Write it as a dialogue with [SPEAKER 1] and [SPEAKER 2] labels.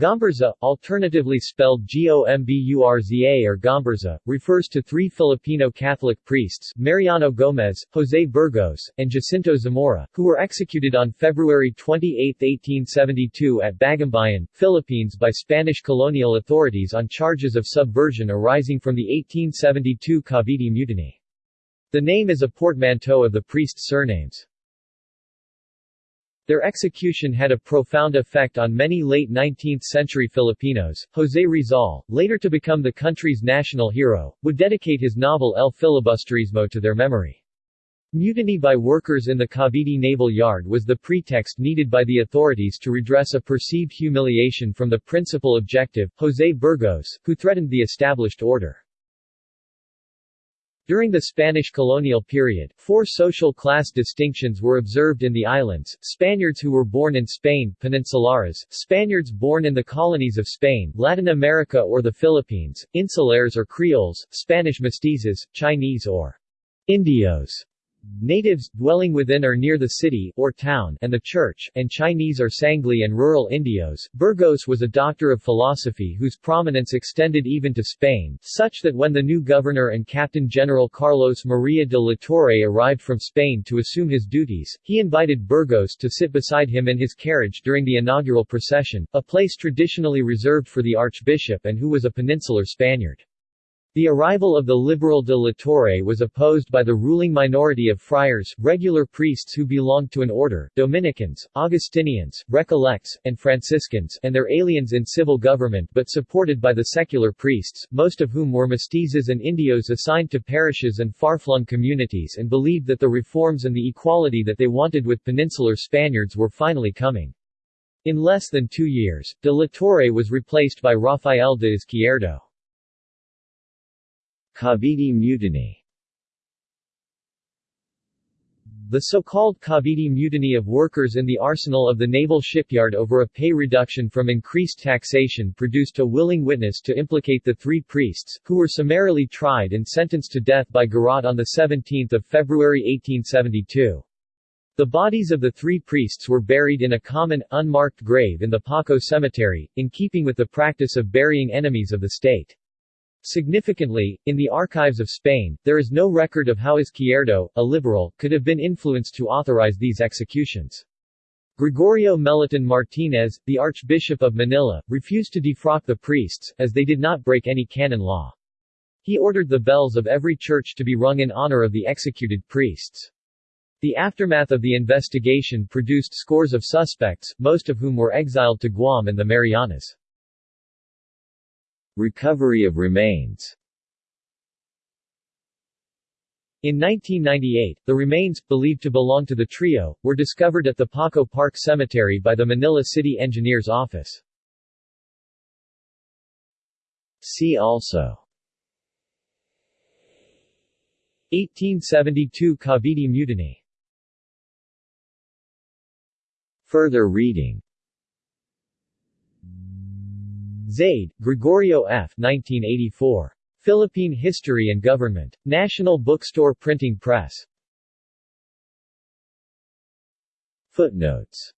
[SPEAKER 1] Gomburza, alternatively spelled Gomburza or Gomburza, refers to three Filipino Catholic priests Mariano Gomez, Jose Burgos, and Jacinto Zamora, who were executed on February 28, 1872 at Bagumbayan, Philippines by Spanish colonial authorities on charges of subversion arising from the 1872 Cavite Mutiny. The name is a portmanteau of the priests' surnames. Their execution had a profound effect on many late 19th-century Filipinos. Jose Rizal, later to become the country's national hero, would dedicate his novel El Filibusterismo to their memory. Mutiny by workers in the Cavite Naval Yard was the pretext needed by the authorities to redress a perceived humiliation from the principal objective, Jose Burgos, who threatened the established order. During the Spanish colonial period, four social class distinctions were observed in the islands, Spaniards who were born in Spain Peninsulares, Spaniards born in the colonies of Spain, Latin America or the Philippines, Insulares or Creoles, Spanish mestizos, Chinese or Indios, Natives, dwelling within or near the city or town and the church, and Chinese or Sangley and rural Indios. Burgos was a doctor of philosophy whose prominence extended even to Spain, such that when the new governor and Captain General Carlos Maria de la Torre arrived from Spain to assume his duties, he invited Burgos to sit beside him in his carriage during the inaugural procession, a place traditionally reserved for the archbishop and who was a peninsular Spaniard. The arrival of the liberal de la Torre was opposed by the ruling minority of friars, regular priests who belonged to an order, Dominicans, Augustinians, Recollects, and Franciscans, and their aliens in civil government but supported by the secular priests, most of whom were mestizos and indios assigned to parishes and far-flung communities and believed that the reforms and the equality that they wanted with peninsular Spaniards were finally coming. In less than two years, de la Torre was replaced by Rafael de Izquierdo.
[SPEAKER 2] Cavite Mutiny
[SPEAKER 1] The so-called Cavite Mutiny of workers in the arsenal of the naval shipyard over a pay reduction from increased taxation produced a willing witness to implicate the three priests, who were summarily tried and sentenced to death by garrote on 17 February 1872. The bodies of the three priests were buried in a common, unmarked grave in the Paco Cemetery, in keeping with the practice of burying enemies of the state. Significantly, in the archives of Spain, there is no record of how Izquierdo, a liberal, could have been influenced to authorize these executions. Gregorio Meliton Martinez, the Archbishop of Manila, refused to defrock the priests, as they did not break any canon law. He ordered the bells of every church to be rung in honor of the executed priests. The aftermath of the investigation produced scores of suspects, most of whom were exiled to Guam and the Marianas.
[SPEAKER 2] Recovery of remains.
[SPEAKER 1] In 1998, the remains, believed to belong to the trio, were discovered at the Paco Park Cemetery by the Manila City Engineer's Office.
[SPEAKER 2] See also.
[SPEAKER 1] 1872 Cavite Mutiny.
[SPEAKER 2] Further reading
[SPEAKER 1] Zaide, Gregorio F. 1984. Philippine History and Government. National Bookstore Printing Press.
[SPEAKER 2] Footnotes